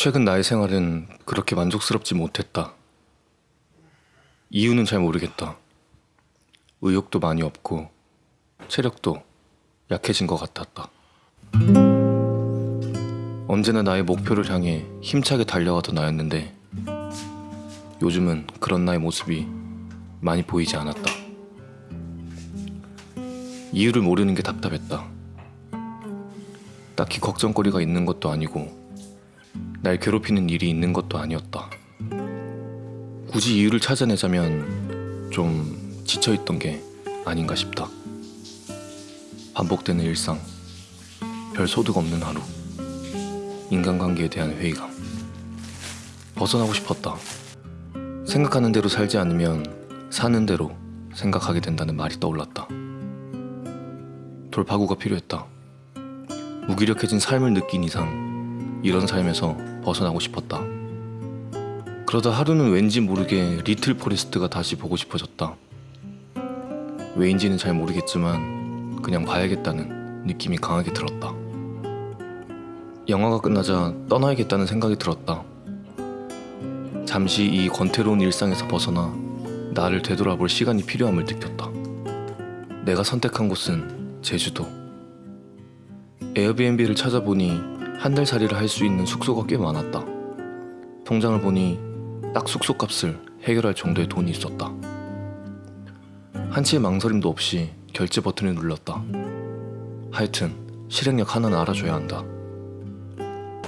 최근 나의 생활은 그렇게 만족스럽지 못했다. 이유는 잘 모르겠다. 의욕도 많이 없고 체력도 약해진 것 같았다. 언제나 나의 목표를 향해 힘차게 달려가던 나였는데 요즘은 그런 나의 모습이 많이 보이지 않았다. 이유를 모르는 게 답답했다. 딱히 걱정거리가 있는 것도 아니고 날 괴롭히는 일이 있는 것도 아니었다. 굳이 이유를 찾아내자면 좀 지쳐있던 게 아닌가 싶다. 반복되는 일상, 별 소득 없는 하루, 인간관계에 대한 회의감. 벗어나고 싶었다. 생각하는 대로 살지 않으면 사는 대로 생각하게 된다는 말이 떠올랐다. 돌파구가 필요했다. 무기력해진 삶을 느낀 이상 이런 삶에서 벗어나고 싶었다. 그러다 하루는 왠지 모르게 Little Forest가 다시 보고 싶어졌다. 왜인지는 잘 모르겠지만 그냥 봐야겠다는 느낌이 강하게 들었다. 영화가 끝나자 떠나야겠다는 생각이 들었다. 잠시 이 권태로운 일상에서 벗어나 나를 되돌아볼 시간이 필요함을 느꼈다. 내가 선택한 곳은 제주도. 에어비앤비를 찾아보니 한 달 살이를 할 수 있는 숙소가 꽤 많았다. 통장을 보니 딱 숙소 값을 해결할 정도의 돈이 있었다. 한치의 망설임도 없이 결제 버튼을 눌렀다. 하여튼 실행력 하나는 알아줘야 한다.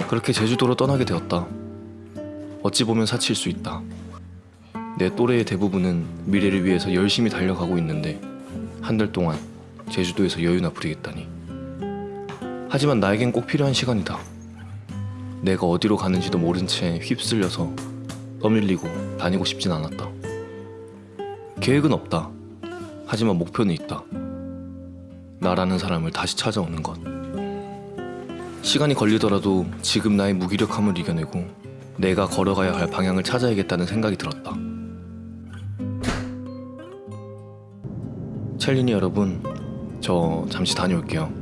그렇게 제주도로 떠나게 되었다. 어찌 보면 사치일 수 있다. 내 또래의 대부분은 미래를 위해서 열심히 달려가고 있는데 한 달 동안 제주도에서 여유나 부리겠다니. 하지만 나에겐 꼭 필요한 시간이다. 내가 어디로 가는지도 모른 채 휩쓸려서 떠밀리고 다니고 싶진 않았다. 계획은 없다. 하지만 목표는 있다. 나라는 사람을 다시 찾아오는 것. 시간이 걸리더라도 지금 나의 무기력함을 이겨내고 내가 걸어가야 할 방향을 찾아야겠다는 생각이 들었다. 첼리니 여러분, 저 잠시 다녀올게요.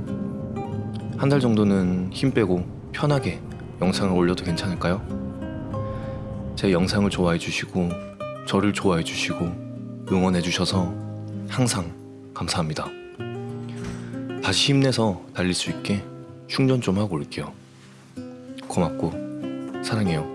한 달 정도는 힘 빼고 편하게 영상을 올려도 괜찮을까요? 제 영상을 좋아해 주시고 저를 좋아해 주시고 응원해 주셔서 항상 감사합니다. 다시 힘내서 달릴 수 있게 충전 좀 하고 올게요. 고맙고 사랑해요.